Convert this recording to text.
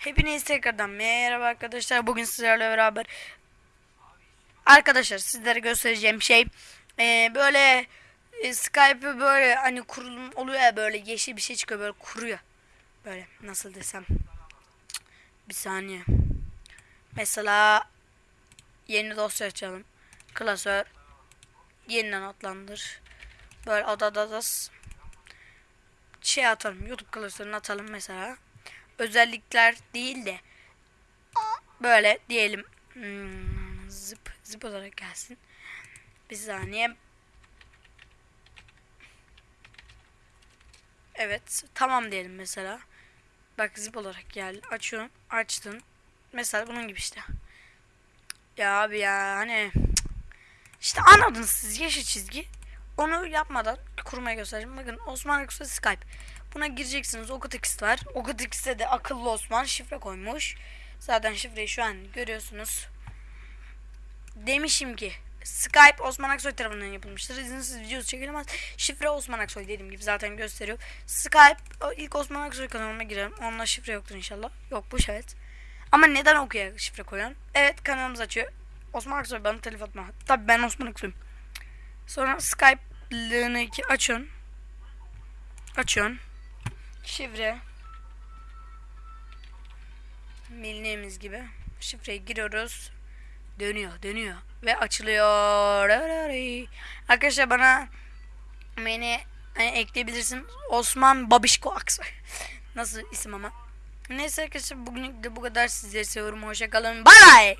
Hepiniz tekrardan merhaba arkadaşlar. Bugün sizlerle beraber arkadaşlar sizlere göstereceğim şey eee, böyle e, Skype'ı böyle hani kurulum oluyor ya böyle yeşil bir şey çıkıyor böyle kuruyor. Böyle nasıl desem. Bir saniye. Mesela yeni dosya açalım. Klasör yeniden adlandır. Böyle adadadas şey atalım. YouTube klasörünü atalım mesela özellikler değil de böyle diyelim hmm, zıp zıp olarak gelsin. Bir saniye. Evet tamam diyelim mesela. Bak zip olarak gel. Açıyorsun. Açtın. Mesela bunun gibi işte. Ya abi ya hani işte anladınız siz yeşil çizgi. Onu yapmadan kurmaya göstereceğim. Bakın Osman Yoksa Skype. Buna gireceksiniz. Okutix var. Okutix'te de akıllı Osman şifre koymuş. Zaten şifreyi şu an görüyorsunuz. Demişim ki Skype Osman Aksoy tarafından yapılmıştır. İzinsiz videosu çekilemez. Şifre Osman Aksoy dediğim gibi zaten gösteriyor. Skype ilk Osman Aksoy kanalıma girelim. Onunla şifre yoktur inşallah. Yokmuş evet. Ama neden okuya şifre koyan? Evet kanalımız açıyor. Osman Aksoy bana telif atma. Tabii ben Osman Aksoy'um. Sonra Skype'lığını açıyorsun. Açıyorsun. Şifre. Bildiğimiz gibi. Şifreyi giriyoruz. Dönüyor, dönüyor. Ve açılıyor. Arkadaşlar bana beni hani ekleyebilirsin. Osman Babişko Aksoy. Nasıl isim ama. Neyse arkadaşlar bugünlük de bu kadar. Sizleri seviyorum. Hoşçakalın. Bye bye.